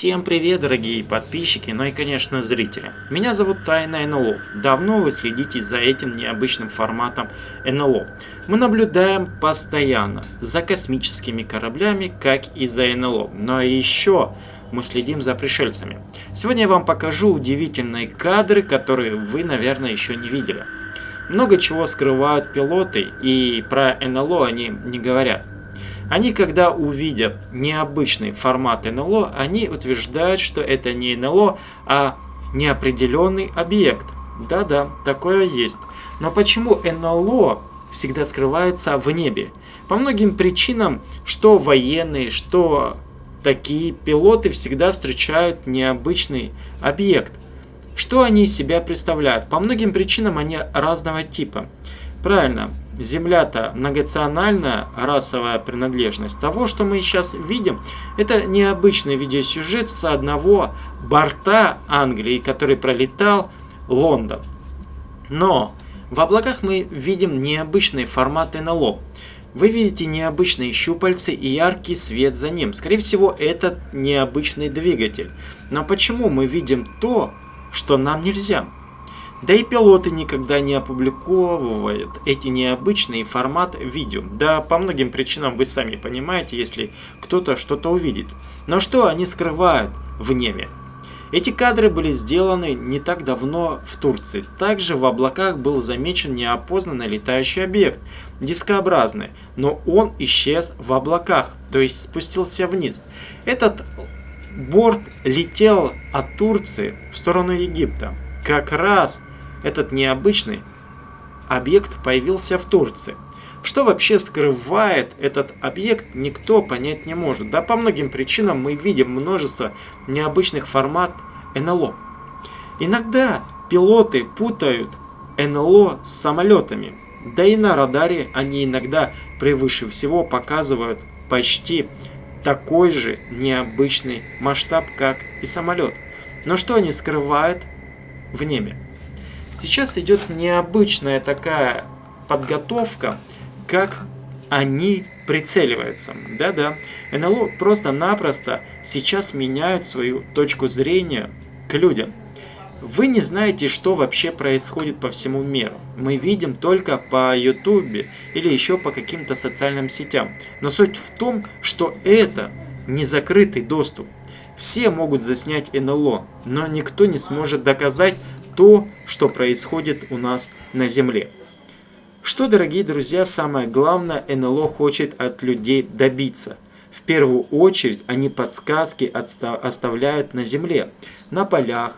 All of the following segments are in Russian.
Всем привет, дорогие подписчики, ну и, конечно, зрители. Меня зовут Тайна НЛО. Давно вы следите за этим необычным форматом НЛО. Мы наблюдаем постоянно за космическими кораблями, как и за НЛО. Но еще мы следим за пришельцами. Сегодня я вам покажу удивительные кадры, которые вы, наверное, еще не видели. Много чего скрывают пилоты, и про НЛО они не говорят. Они, когда увидят необычный формат НЛО, они утверждают, что это не НЛО, а неопределенный объект. Да-да, такое есть. Но почему НЛО всегда скрывается в небе? По многим причинам, что военные, что такие пилоты всегда встречают необычный объект. Что они из себя представляют? По многим причинам они разного типа. Правильно, Земля-то многонациональная расовая принадлежность. Того, что мы сейчас видим, это необычный видеосюжет с одного борта Англии, который пролетал Лондон. Но в облаках мы видим необычный формат НЛО. Вы видите необычные щупальцы и яркий свет за ним. Скорее всего, это необычный двигатель. Но почему мы видим то, что нам нельзя? Да и пилоты никогда не опубликовывают эти необычные формат видео. Да по многим причинам вы сами понимаете, если кто-то что-то увидит. Но что они скрывают в небе? Эти кадры были сделаны не так давно в Турции. Также в облаках был замечен неопознанный летающий объект, дискообразный, но он исчез в облаках, то есть спустился вниз. Этот борт летел от Турции в сторону Египта. Как раз этот необычный объект появился в Турции. Что вообще скрывает этот объект, никто понять не может. Да по многим причинам мы видим множество необычных формат НЛО. Иногда пилоты путают НЛО с самолетами. Да и на радаре они иногда превыше всего показывают почти такой же необычный масштаб, как и самолет. Но что они скрывают в небе? Сейчас идет необычная такая подготовка, как они прицеливаются. Да-да, НЛО просто-напросто сейчас меняют свою точку зрения к людям. Вы не знаете, что вообще происходит по всему миру. Мы видим только по YouTube или еще по каким-то социальным сетям. Но суть в том, что это не закрытый доступ. Все могут заснять НЛО, но никто не сможет доказать, то, что происходит у нас на Земле. Что, дорогие друзья, самое главное НЛО хочет от людей добиться? В первую очередь они подсказки оставляют на Земле, на полях,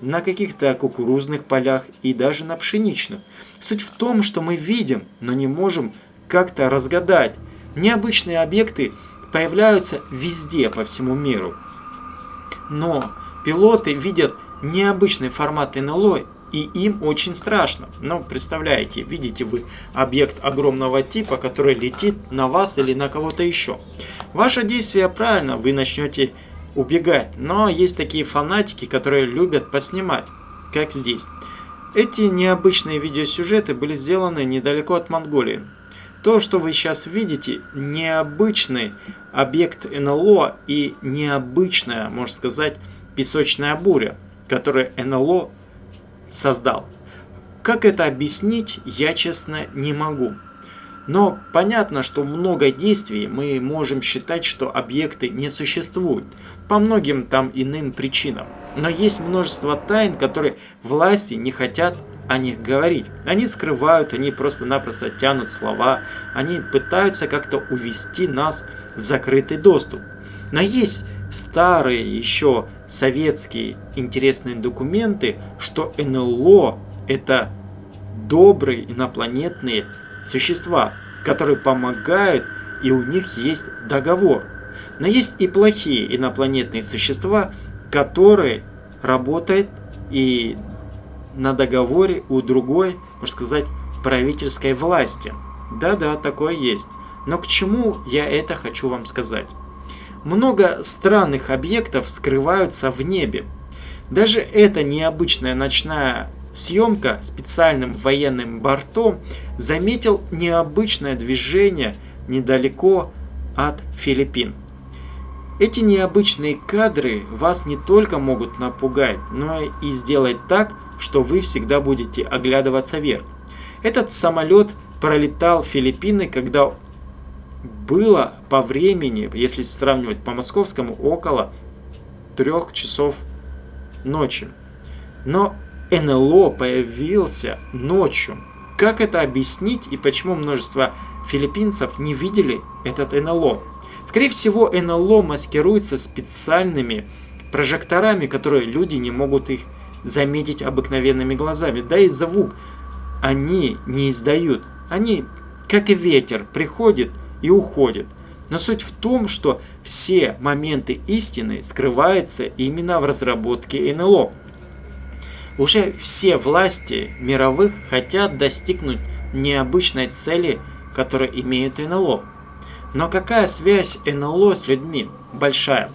на каких-то кукурузных полях и даже на пшеничных. Суть в том, что мы видим, но не можем как-то разгадать. Необычные объекты появляются везде по всему миру. Но пилоты видят необычный формат НЛО, и им очень страшно. Но представляете, видите вы объект огромного типа, который летит на вас или на кого-то еще. Ваше действие правильно, вы начнете убегать, но есть такие фанатики, которые любят поснимать, как здесь. Эти необычные видеосюжеты были сделаны недалеко от Монголии. То, что вы сейчас видите, необычный объект НЛО и необычная, можно сказать, песочная буря который НЛО создал. Как это объяснить, я честно не могу. Но понятно, что много действий мы можем считать, что объекты не существуют, по многим там иным причинам. Но есть множество тайн, которые власти не хотят о них говорить. Они скрывают, они просто-напросто тянут слова, они пытаются как-то увести нас в закрытый доступ. Но есть старые еще советские интересные документы, что НЛО это добрые инопланетные существа, которые помогают и у них есть договор. Но есть и плохие инопланетные существа, которые работают и на договоре у другой, можно сказать, правительской власти. Да-да, такое есть. Но к чему я это хочу вам сказать? Много странных объектов скрываются в небе. Даже эта необычная ночная съемка специальным военным бортом заметил необычное движение недалеко от Филиппин. Эти необычные кадры вас не только могут напугать, но и сделать так, что вы всегда будете оглядываться вверх. Этот самолет пролетал Филиппины, когда было по времени, если сравнивать по московскому, около трех часов ночи. Но НЛО появился ночью. Как это объяснить и почему множество филиппинцев не видели этот НЛО? Скорее всего, НЛО маскируется специальными прожекторами, которые люди не могут их заметить обыкновенными глазами. Да и звук они не издают. Они, как и ветер, приходит и уходит. Но суть в том, что все моменты истины скрываются именно в разработке НЛО. Уже все власти мировых хотят достигнуть необычной цели, которую имеют НЛО. Но какая связь НЛО с людьми? Большая.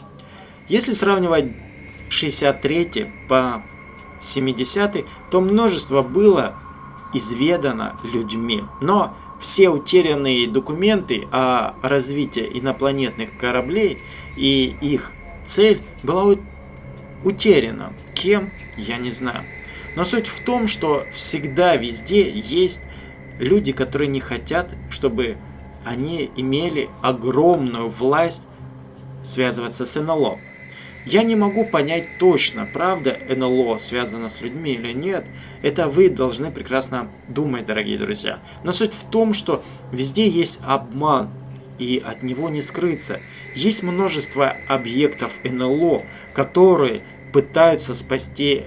Если сравнивать 63 по 70 то множество было изведано людьми. Но все утерянные документы о развитии инопланетных кораблей и их цель была утеряна. Кем? Я не знаю. Но суть в том, что всегда везде есть люди, которые не хотят, чтобы они имели огромную власть связываться с НЛО. Я не могу понять точно, правда НЛО связано с людьми или нет. Это вы должны прекрасно думать, дорогие друзья. Но суть в том, что везде есть обман, и от него не скрыться. Есть множество объектов НЛО, которые пытаются спасти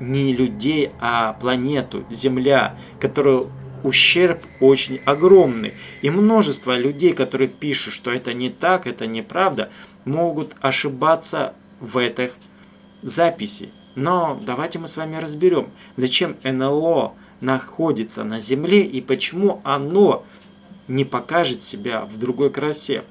не людей, а планету, Земля, которую ущерб очень огромный. И множество людей, которые пишут, что это не так, это неправда, могут ошибаться в этой записи. Но давайте мы с вами разберем, зачем НЛО находится на Земле и почему оно не покажет себя в другой красе.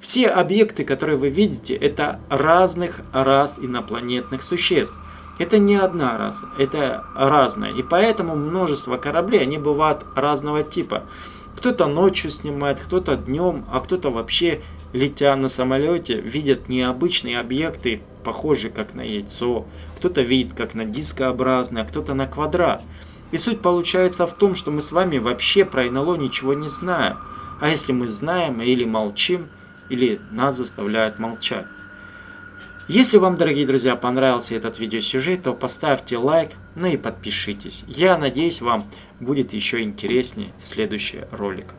Все объекты, которые вы видите, это разных рас инопланетных существ. Это не одна раса, это разное. И поэтому множество кораблей, они бывают разного типа. Кто-то ночью снимает, кто-то днем, а кто-то вообще, летя на самолете, видят необычные объекты, похожие как на яйцо. Кто-то видит как на дискообразный, а кто-то на квадрат. И суть получается в том, что мы с вами вообще про НЛО ничего не знаем. А если мы знаем или молчим, или нас заставляют молчать. Если вам, дорогие друзья, понравился этот видеосюжет, то поставьте лайк, ну и подпишитесь. Я надеюсь, вам будет еще интереснее следующий ролик.